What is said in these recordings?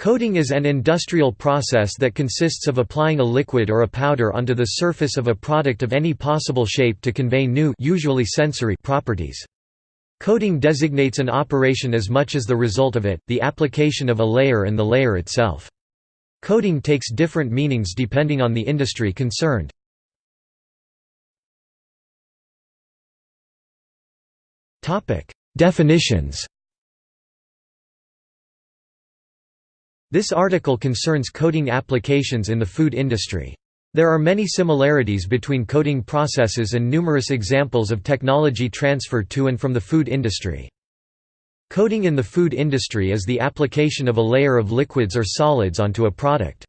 Coating is an industrial process that consists of applying a liquid or a powder onto the surface of a product of any possible shape to convey new usually sensory properties. Coating designates an operation as much as the result of it, the application of a layer and the layer itself. Coating takes different meanings depending on the industry concerned. Definitions This article concerns coating applications in the food industry. There are many similarities between coating processes and numerous examples of technology transfer to and from the food industry. Coating in the food industry is the application of a layer of liquids or solids onto a product.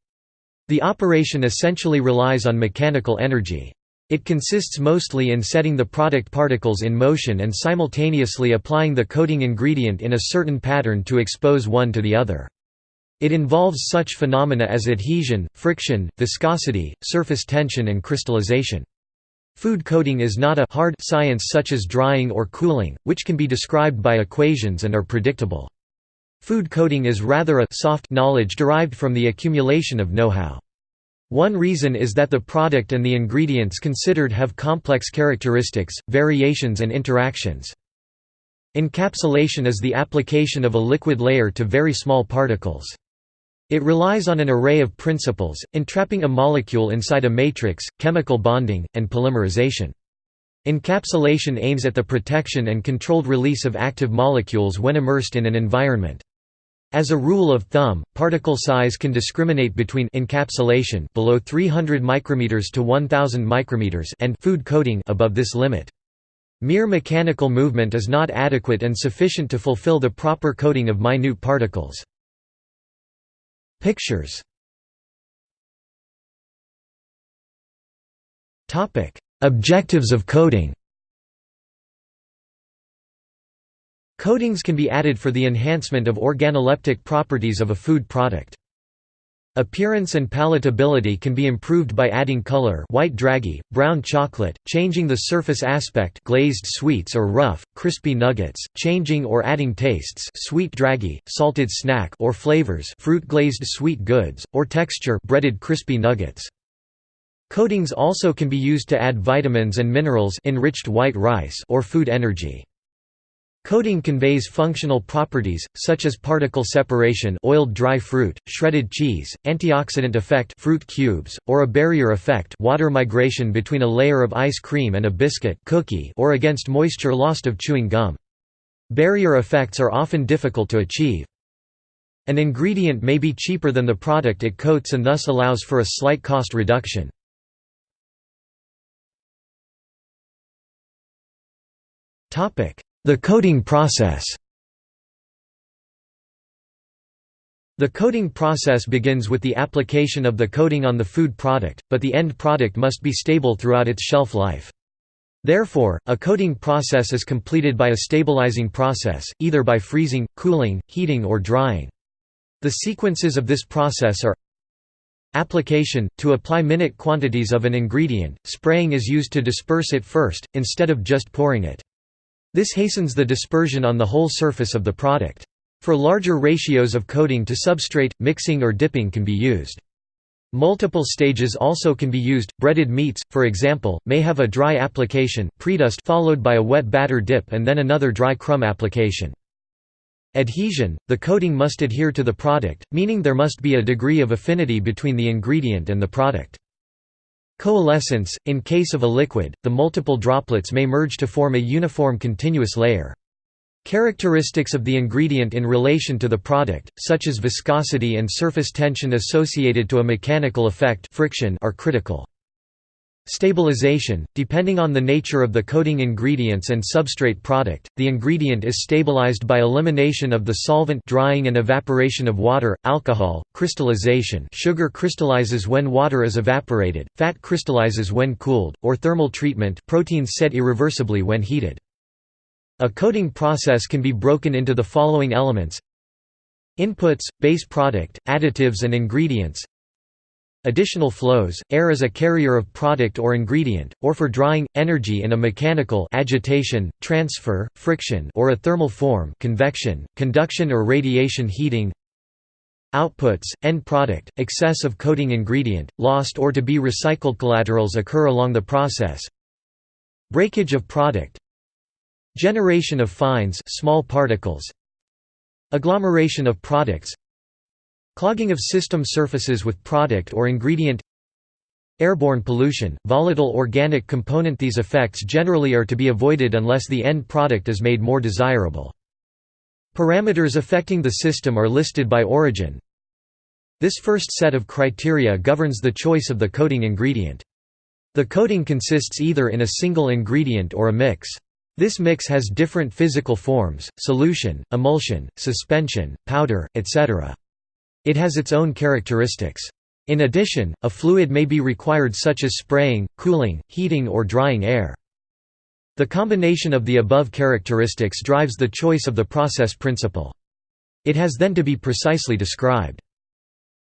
The operation essentially relies on mechanical energy. It consists mostly in setting the product particles in motion and simultaneously applying the coating ingredient in a certain pattern to expose one to the other. It involves such phenomena as adhesion, friction, viscosity, surface tension and crystallization. Food coating is not a hard science such as drying or cooling, which can be described by equations and are predictable. Food coating is rather a soft knowledge derived from the accumulation of know-how. One reason is that the product and the ingredients considered have complex characteristics, variations and interactions. Encapsulation is the application of a liquid layer to very small particles. It relies on an array of principles, entrapping a molecule inside a matrix, chemical bonding, and polymerization. Encapsulation aims at the protection and controlled release of active molecules when immersed in an environment. As a rule of thumb, particle size can discriminate between encapsulation below 300 micrometers to 1000 micrometers and food coating above this limit. Mere mechanical movement is not adequate and sufficient to fulfill the proper coating of minute particles. Pictures. Objectives of coating Coatings can be added for the enhancement of organoleptic properties of a food product. Appearance and palatability can be improved by adding color white dragée, brown chocolate, changing the surface aspect glazed sweets or rough, crispy nuggets, changing or adding tastes sweet dragée, salted snack or flavors fruit glazed sweet goods, or texture breaded crispy nuggets. Coatings also can be used to add vitamins and minerals enriched white rice or food energy. Coating conveys functional properties, such as particle separation oiled dry fruit, shredded cheese, antioxidant effect fruit cubes, or a barrier effect water migration between a layer of ice cream and a biscuit cookie or against moisture lost of chewing gum. Barrier effects are often difficult to achieve. An ingredient may be cheaper than the product it coats and thus allows for a slight cost reduction. Topic the coating process The coating process begins with the application of the coating on the food product, but the end product must be stable throughout its shelf life. Therefore, a coating process is completed by a stabilizing process, either by freezing, cooling, heating or drying. The sequences of this process are Application – To apply minute quantities of an ingredient, spraying is used to disperse it first, instead of just pouring it. This hastens the dispersion on the whole surface of the product. For larger ratios of coating to substrate, mixing or dipping can be used. Multiple stages also can be used. Breaded meats, for example, may have a dry application, predust followed by a wet batter dip and then another dry crumb application. Adhesion – The coating must adhere to the product, meaning there must be a degree of affinity between the ingredient and the product. Coalescence – In case of a liquid, the multiple droplets may merge to form a uniform continuous layer. Characteristics of the ingredient in relation to the product, such as viscosity and surface tension associated to a mechanical effect friction are critical. Stabilization – Depending on the nature of the coating ingredients and substrate product, the ingredient is stabilized by elimination of the solvent drying and evaporation of water, alcohol, crystallization. Sugar crystallizes when water is evaporated, fat crystallizes when cooled, or thermal treatment proteins set irreversibly when heated. A coating process can be broken into the following elements Inputs, base product, additives and ingredients Additional flows, air as a carrier of product or ingredient, or for drying, energy in a mechanical agitation, transfer, friction or a thermal form convection, conduction or radiation heating. Outputs, end product, excess of coating ingredient, lost or to be recycled collaterals occur along the process. Breakage of product. Generation of fines small particles. Agglomeration of products Clogging of system surfaces with product or ingredient Airborne pollution, volatile organic component These effects generally are to be avoided unless the end product is made more desirable. Parameters affecting the system are listed by origin. This first set of criteria governs the choice of the coating ingredient. The coating consists either in a single ingredient or a mix. This mix has different physical forms, solution, emulsion, suspension, powder, etc. It has its own characteristics. In addition, a fluid may be required such as spraying, cooling, heating or drying air. The combination of the above characteristics drives the choice of the process principle. It has then to be precisely described.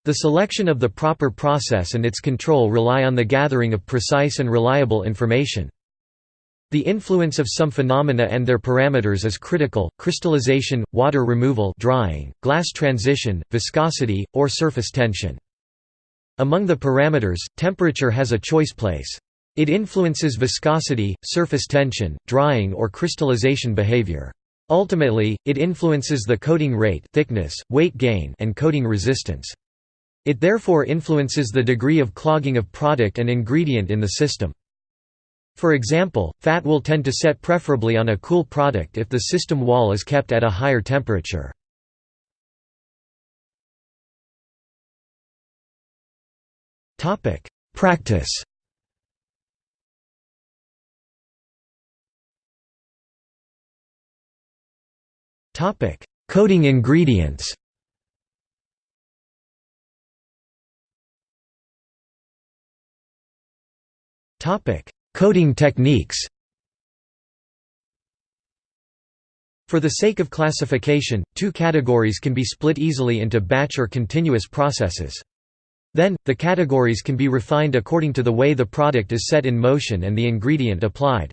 The selection of the proper process and its control rely on the gathering of precise and reliable information. The influence of some phenomena and their parameters is critical, crystallization, water removal drying, glass transition, viscosity, or surface tension. Among the parameters, temperature has a choice place. It influences viscosity, surface tension, drying or crystallization behavior. Ultimately, it influences the coating rate thickness, weight gain and coating resistance. It therefore influences the degree of clogging of product and ingredient in the system. For example, fat will tend to set preferably on a cool product if the system wall is kept at a higher temperature. Practice Topic: Coating ingredients. Topic: Coating techniques. For the sake of classification, two categories can be split easily into batch or continuous processes. Then, the categories can be refined according to the way the product is set in motion and the ingredient applied.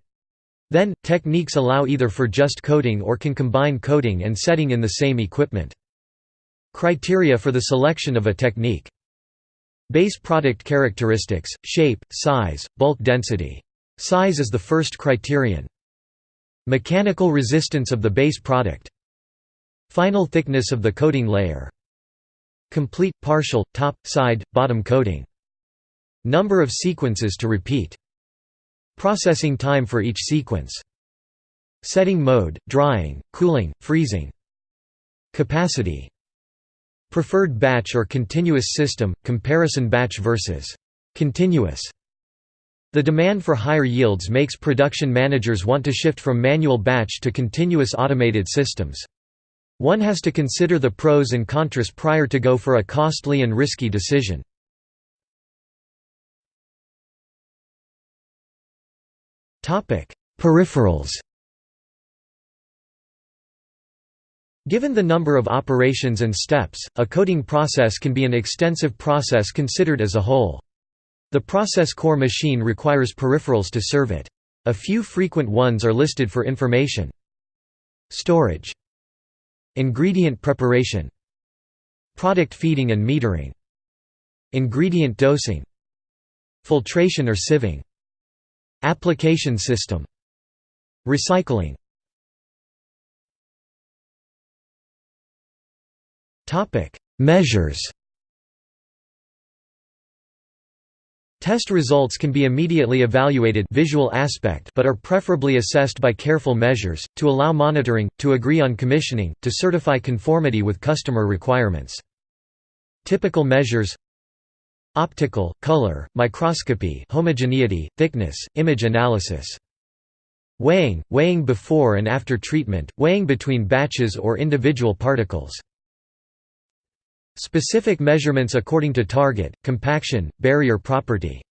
Then, techniques allow either for just coating or can combine coating and setting in the same equipment. Criteria for the selection of a technique. Base product characteristics, shape, size, bulk density. Size is the first criterion. Mechanical resistance of the base product. Final thickness of the coating layer. Complete, partial, top, side, bottom coating. Number of sequences to repeat. Processing time for each sequence. Setting mode, drying, cooling, freezing. Capacity. Preferred batch or continuous system, comparison batch versus continuous. The demand for higher yields makes production managers want to shift from manual batch to continuous automated systems. One has to consider the pros and contras prior to go for a costly and risky decision. Peripherals Given the number of operations and steps, a coating process can be an extensive process considered as a whole. The process core machine requires peripherals to serve it. A few frequent ones are listed for information. Storage. Ingredient preparation. Product feeding and metering. Ingredient dosing. Filtration or sieving. Application system. Recycling. Measures Test results can be immediately evaluated visual aspect but are preferably assessed by careful measures, to allow monitoring, to agree on commissioning, to certify conformity with customer requirements. Typical measures Optical, color, microscopy homogeneity, thickness, image analysis. Weighing, weighing before and after treatment, weighing between batches or individual particles. Specific measurements according to target, compaction, barrier property.